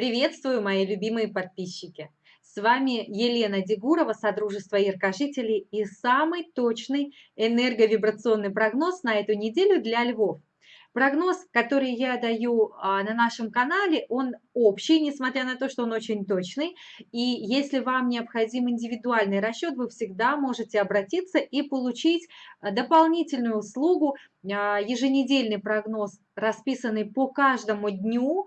Приветствую, мои любимые подписчики! С вами Елена Дегурова, Содружество Яркожителей и самый точный энерговибрационный прогноз на эту неделю для львов. Прогноз, который я даю а, на нашем канале, он общий, несмотря на то, что он очень точный. И если вам необходим индивидуальный расчет, вы всегда можете обратиться и получить а, дополнительную услугу, а, еженедельный прогноз, расписанный по каждому дню,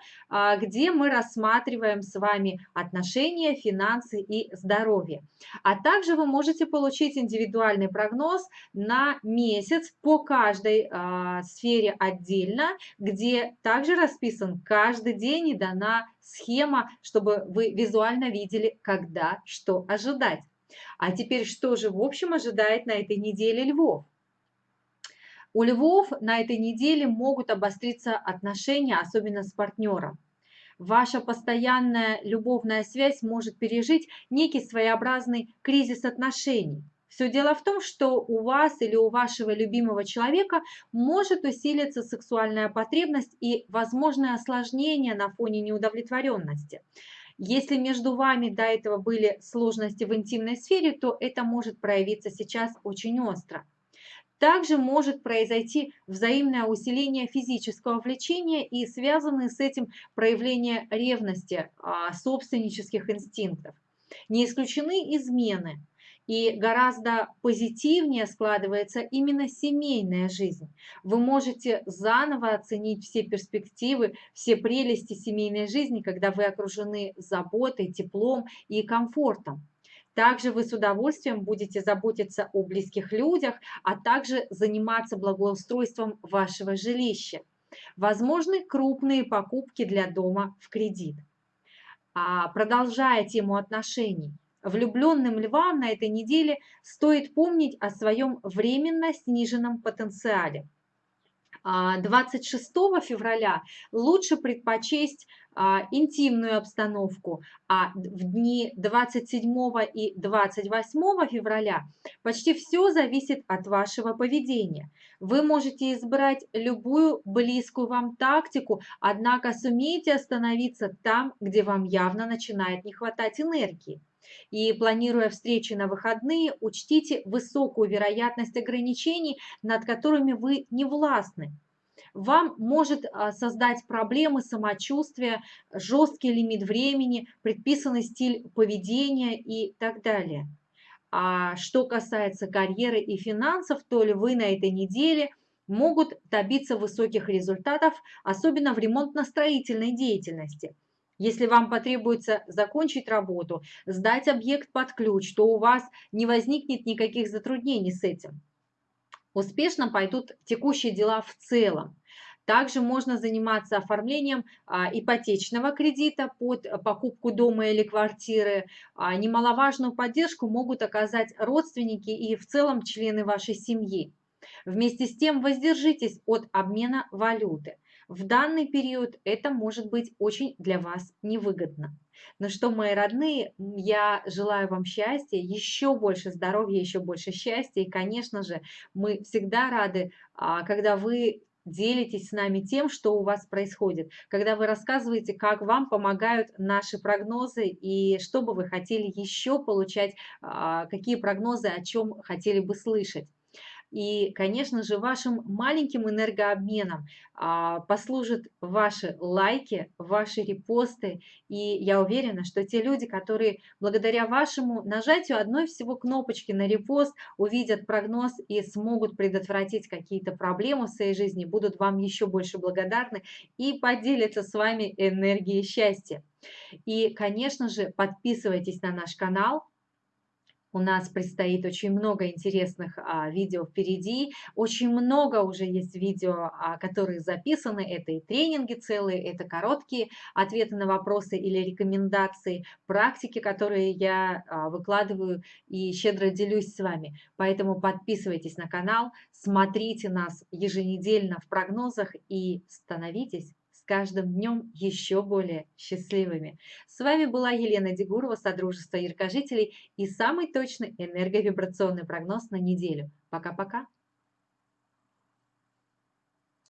где мы рассматриваем с вами отношения, финансы и здоровье. А также вы можете получить индивидуальный прогноз на месяц по каждой сфере отдельно отдельно, где также расписан каждый день и дана схема, чтобы вы визуально видели, когда что ожидать. А теперь что же в общем ожидает на этой неделе львов? У львов на этой неделе могут обостриться отношения, особенно с партнером. Ваша постоянная любовная связь может пережить некий своеобразный кризис отношений. Все дело в том, что у вас или у вашего любимого человека может усилиться сексуальная потребность и возможное осложнение на фоне неудовлетворенности. Если между вами до этого были сложности в интимной сфере, то это может проявиться сейчас очень остро. Также может произойти взаимное усиление физического влечения и связанные с этим проявление ревности, а, собственнических инстинктов. Не исключены измены – и гораздо позитивнее складывается именно семейная жизнь. Вы можете заново оценить все перспективы, все прелести семейной жизни, когда вы окружены заботой, теплом и комфортом. Также вы с удовольствием будете заботиться о близких людях, а также заниматься благоустройством вашего жилища. Возможны крупные покупки для дома в кредит. А продолжая тему отношений, Влюбленным львам на этой неделе стоит помнить о своем временно сниженном потенциале. 26 а, февраля лучше предпочесть а, интимную обстановку, а в дни 27 и 28 февраля почти все зависит от вашего поведения. Вы можете избрать любую близкую вам тактику, однако сумейте остановиться там, где вам явно начинает не хватать энергии. И планируя встречи на выходные, учтите высокую вероятность ограничений, над которыми вы не властны. Вам может а, создать проблемы самочувствия, жесткий лимит времени, предписанный стиль поведения и так далее. А что касается карьеры и финансов, то ли вы на этой неделе могут добиться высоких результатов, особенно в ремонтно-строительной деятельности – если вам потребуется закончить работу, сдать объект под ключ, то у вас не возникнет никаких затруднений с этим. Успешно пойдут текущие дела в целом. Также можно заниматься оформлением а, ипотечного кредита под покупку дома или квартиры. А, немаловажную поддержку могут оказать родственники и в целом члены вашей семьи. Вместе с тем воздержитесь от обмена валюты. В данный период это может быть очень для вас невыгодно. Но что, мои родные, я желаю вам счастья, еще больше здоровья, еще больше счастья. И, конечно же, мы всегда рады, а, когда вы делитесь с нами тем, что у вас происходит, когда вы рассказываете, как вам помогают наши прогнозы и что бы вы хотели еще получать, а, какие прогнозы, о чем хотели бы слышать. И, конечно же, вашим маленьким энергообменом а, послужат ваши лайки, ваши репосты. И я уверена, что те люди, которые благодаря вашему нажатию одной всего кнопочки на репост увидят прогноз и смогут предотвратить какие-то проблемы в своей жизни, будут вам еще больше благодарны и поделятся с вами энергией счастья. И, конечно же, подписывайтесь на наш канал, у нас предстоит очень много интересных а, видео впереди. Очень много уже есть видео, а, которые записаны. Это и тренинги целые, это короткие ответы на вопросы или рекомендации, практики, которые я а, выкладываю и щедро делюсь с вами. Поэтому подписывайтесь на канал, смотрите нас еженедельно в прогнозах и становитесь с каждым днем еще более счастливыми. С вами была Елена Дегурова, Содружество Яркожителей и самый точный энерговибрационный прогноз на неделю. Пока-пока!